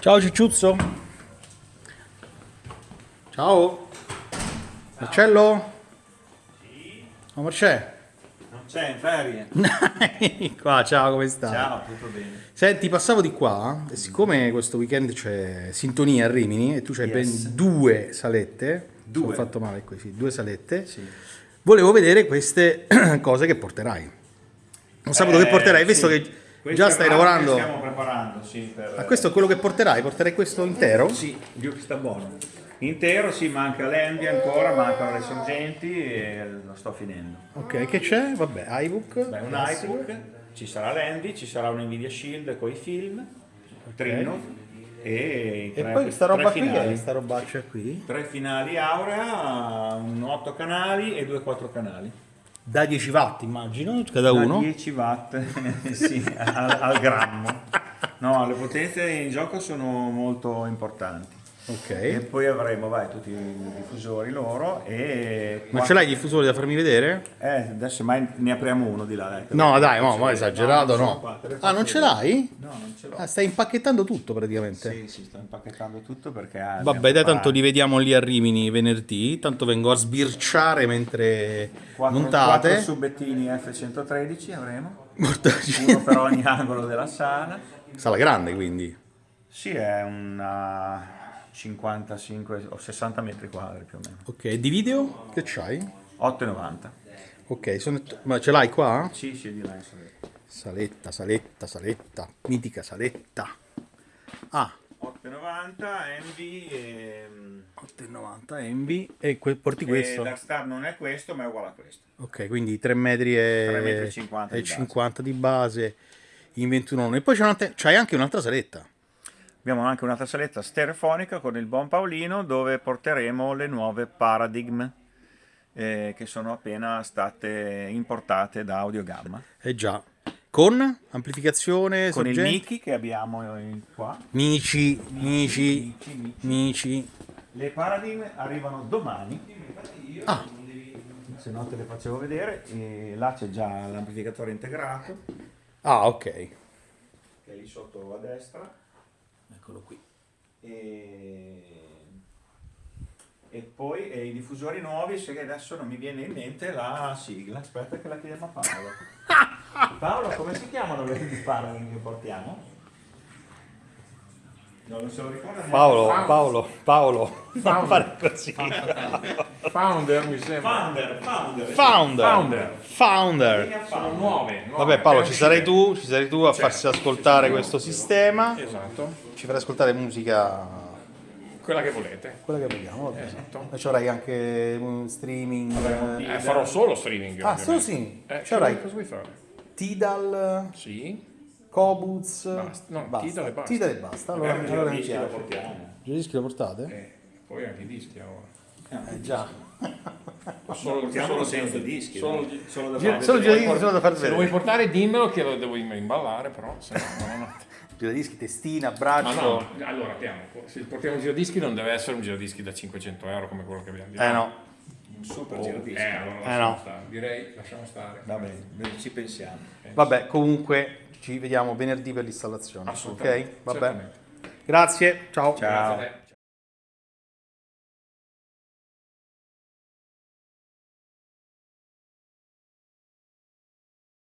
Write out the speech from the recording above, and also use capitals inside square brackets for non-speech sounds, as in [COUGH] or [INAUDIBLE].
Ciao Cicciuzzo. Ciao. Marcello? Oh, Marcello. Non c'è in ferie. [LAUGHS] qua, ciao, come stai? Ciao, tutto bene. Senti, passavo di qua e siccome questo weekend c'è sintonia a Rimini e tu c'hai Yes. ben due salette, Due. ho fatto male qui, sì, due salette, Sì. volevo vedere queste [CLEARS THROAT] cose che porterai. Non sapevo che porterai, visto Eh, sì. che Questo già stai lavorando. Stiamo preparando, sì. Per... Ma questo è quello che porterai? Porterai questo intero? Sì, Dio che sta buono. Intero, sì, manca l'Envy ancora, mancano le sorgenti e lo sto finendo. Ok, che c'è? Vabbè, iBook. Beh, un iBook, ci sarà l'Envy, ci sarà un Nvidia Shield con i film, Trino e, i E tre- poi questa roba qui, che è finali. questa robaccia qui? Tre finali Aurea, un 8 canali e due 4 canali. Da 10 watt immagino, cada Da uno. 10 watt [LAUGHS] sì, al, al grammo. No, le potenze in gioco sono molto importanti. E Ok. poi avremo vai, tutti i diffusori loro e... Ma ce l'hai i diffusori da farmi vedere? Eh, adesso mai ne apriamo uno di là. Dai, No, dai, ma ma esagerato no. qua, te le Ah, non ce l'hai? No, non ce l'ho. Ah, stai impacchettando tutto praticamente. Sì, sì, sto impacchettando tutto perché... ah, Vabbè, dai, tanto li vediamo lì a Rimini venerdì. Tanto vengo a sbirciare mentre quattro, montate. quattro subettini F113 avremo, Mortaggi. uno per ogni angolo della sala. Sala grande quindi. Sì, è una 55 o 60 metri quadri più o meno. Ok, di video che c'hai? 8,90. Ok, sono... ma ce l'hai qua? Sì, sì, di là in saletta. Saletta, saletta, saletta. Mitica saletta. Ah, 8,90 Envy e, 8,90 Envy. E que- porti e questo? Darkstar non è questo ma è uguale a questo. Ok, quindi 3 metri e, 3 metri e 50 e di base. 50 di base in 21 e poi c'hai anche un'altra saletta. Abbiamo anche un'altra saletta stereofonica con il buon Paolino dove porteremo le nuove Paradigm eh, che sono appena state importate da Audiogamma. Eh già. Con amplificazione, Con il sorgente? Miki che abbiamo in- qua. Mici, mici, Miki. mici. Le Paradigm arrivano domani. Ah, Se no te le facevo vedere. E là c'è già l'amplificatore integrato ah, ok. che è lì sotto a destra. Eccolo qui. E, e poi e i diffusori nuovi, se che adesso non mi viene in mente la sigla. Aspetta che la chiediamo a Paolo. [LAUGHS] Paolo, come si chiamano le Paradigm che portiamo? No, non se lo ricorda neanche. Paolo, Paolo, Paolo, non fare così. Founder mi sembra. Founder, Founder. Founder, Founder. founder. Sono Founder. nuove. nuove, Vabbè Paolo, ci sarai tu, ci sarai tu a farsi ascoltare questo sistema. Esatto. Ci farai ascoltare musica Quella che volete. quella che vogliamo, vabbè. Esatto. E ci avrai anche streaming. eh, Eh, farò solo streaming. Ah, ovviamente. solo sì. Eh, Ci avrai? Tidal, Sì. Kobuz. Basta. No, Tidal e basta. Tidal e basta. Allora, Magari allora mi lo piace. portiamo. Giradischi lo portate? Eh, poi anche i dischi ora. Eh già. Solo, Portiamolo senza dischi. Solo, solo da fare solo vedere. giradischi solo da far se lo vuoi vedere. portare dimmelo che lo devo imballare, però se no, no, no. Giradischi, testina, Ma braccio. no, allora piano. Se portiamo un giradischi non deve essere un giradischi da 500 euro come quello che abbiamo. Eh no. Un super Oh, giradischi. eh, allora Eh, lasciamo no. stare. Direi lasciamo stare. Va bene, bene, ci pensiamo. Vabbè, comunque ci vediamo venerdì per l'installazione. Ok? Assolutamente. Vabbè. certamente. Grazie, ciao. Ciao. Grazie a te.